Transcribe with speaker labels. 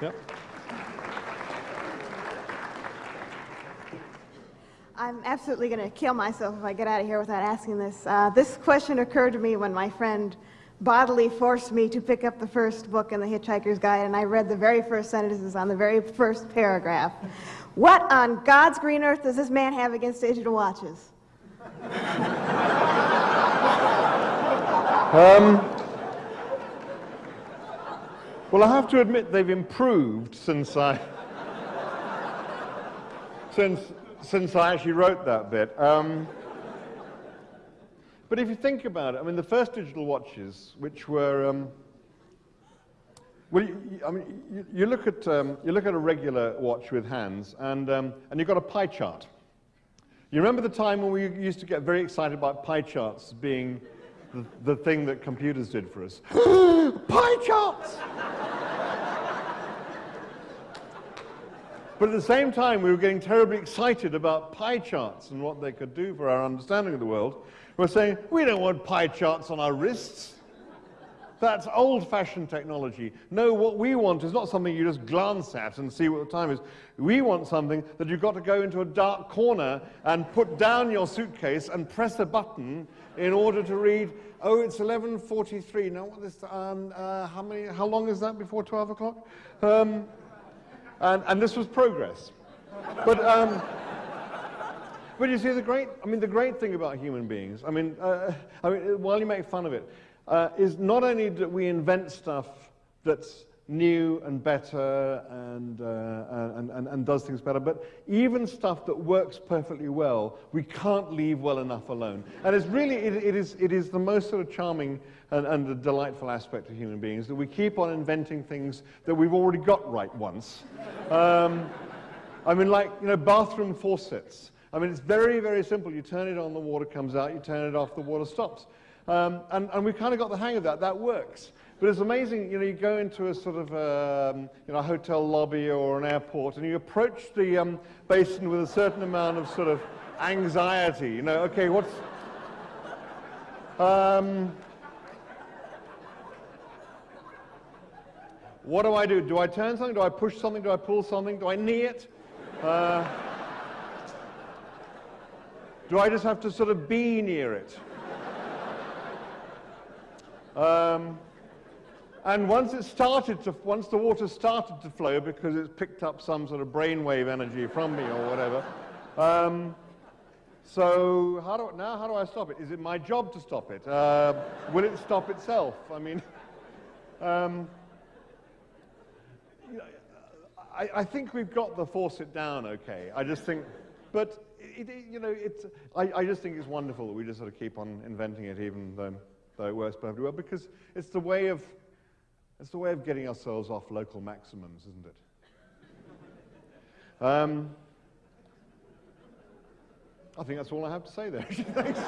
Speaker 1: Yep.
Speaker 2: I'm absolutely going to kill myself if I get out of here without asking this. Uh, this question occurred to me when my friend bodily forced me to pick up the first book in the Hitchhiker's Guide, and I read the very first sentences on the very first paragraph. What on God's green earth does this man have against digital watches?
Speaker 1: Um, well, I have to admit they've improved since I since since I actually wrote that bit. Um, but if you think about it, I mean, the first digital watches, which were, um, well, you, I mean, you, you look at um, you look at a regular watch with hands, and um, and you've got a pie chart. You remember the time when we used to get very excited about pie charts being the, the thing that computers did for us? pie charts! But at the same time, we were getting terribly excited about pie charts and what they could do for our understanding of the world. We're saying, we don't want pie charts on our wrists. That's old-fashioned technology. No, what we want is not something you just glance at and see what the time is. We want something that you've got to go into a dark corner and put down your suitcase and press a button in order to read, oh, it's 11.43. Now, what is, um, uh, how, many, how long is that before 12 o'clock? Um, and, and this was progress. But, um, but you see, the great, I mean, the great thing about human beings, I mean, uh, I mean while you make fun of it, uh, is not only that we invent stuff that's new and better and, uh, and, and, and, does things better, but even stuff that works perfectly well, we can't leave well enough alone. And it's really, it, it, is, it is the most sort of charming and, and a delightful aspect of human beings, that we keep on inventing things that we've already got right once. Um, I mean, like, you know, bathroom faucets. I mean, it's very, very simple. You turn it on, the water comes out. You turn it off, the water stops. Um, and, and we've kind of got the hang of that. That works. But it's amazing, you know, you go into a sort of, um, you know, a hotel lobby or an airport and you approach the um, basin with a certain amount of sort of anxiety. You know, okay, what's... Um, what do I do? Do I turn something? Do I push something? Do I pull something? Do I knee it? Uh, do I just have to sort of be near it? Um, and once it started to, once the water started to flow because it's picked up some sort of brainwave energy from me or whatever, um, so how do, now how do I stop it? Is it my job to stop it? Uh, will it stop itself? I mean, um, I, I, think we've got the force it down okay. I just think, but it, it, you know, it's, I, I just think it's wonderful that we just sort of keep on inventing it even though, it works perfectly well because it's the way of it's the way of getting ourselves off local maximums, isn't it? Um, I think that's all I have to say there. Thanks.